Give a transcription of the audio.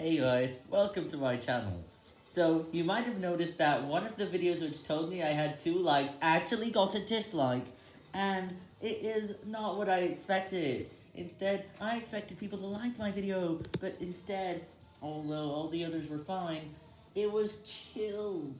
Hey guys, welcome to my channel. So, you might have noticed that one of the videos which told me I had two likes actually got a dislike, and it is not what I expected. Instead, I expected people to like my video, but instead, although all the others were fine, it was killed.